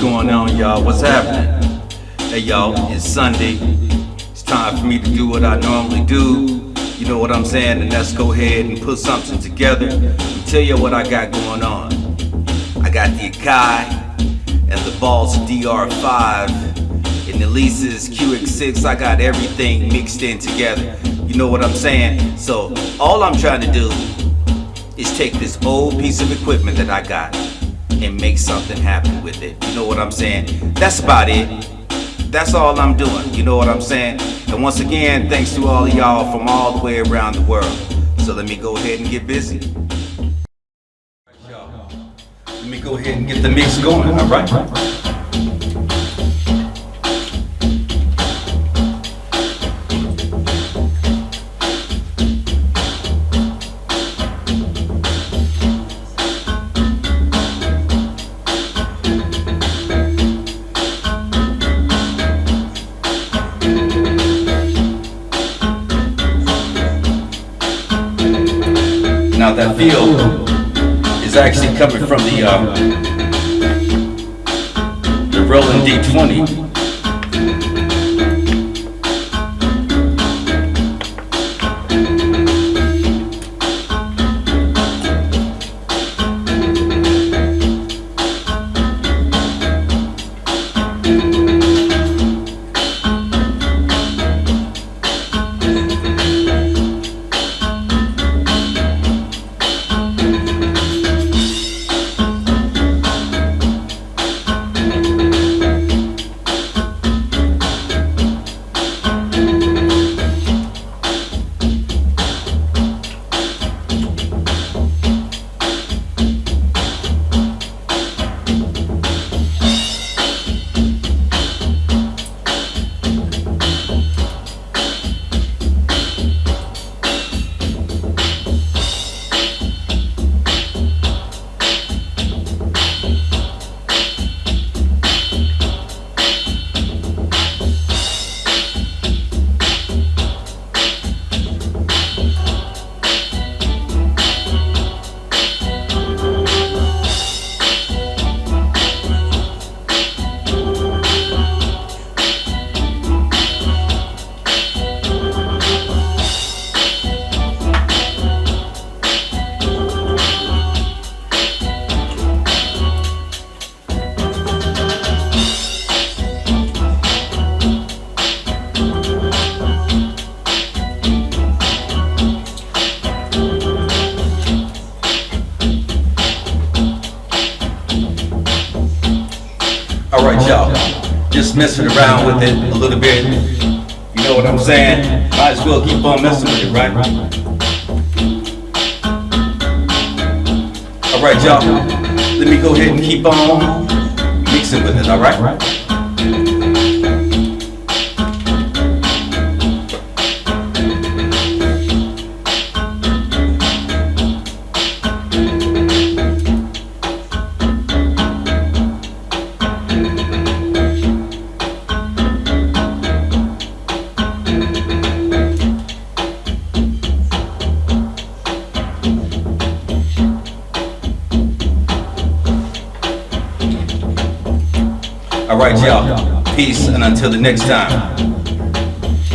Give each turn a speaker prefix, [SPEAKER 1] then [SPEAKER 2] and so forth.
[SPEAKER 1] going on, y'all? What's happening? Hey, y'all, it's Sunday. It's time for me to do what I normally do. You know what I'm saying? And let's go ahead and put something together and tell you what I got going on. I got the Akai and the Boss DR5 and the Alesis QS6. I got everything mixed in together. You know what I'm saying? So, all I'm trying to do is take this old piece of equipment that I got and make something happen with it. You know what I'm saying? That's about it. That's all I'm doing. You know what I'm saying? And once again, thanks to all of y'all from all the way around the world. So let me go ahead and get busy. Let me go ahead and get the mix going, all right? That feel is actually coming from the um, the Roland D20. All right, y'all. Just messing around with it a little bit. You know what I'm saying? Might as well keep on messing with it, right? All right, y'all. Let me go ahead and keep on mixing with it, all right? All right, y'all. Peace, and until the next time.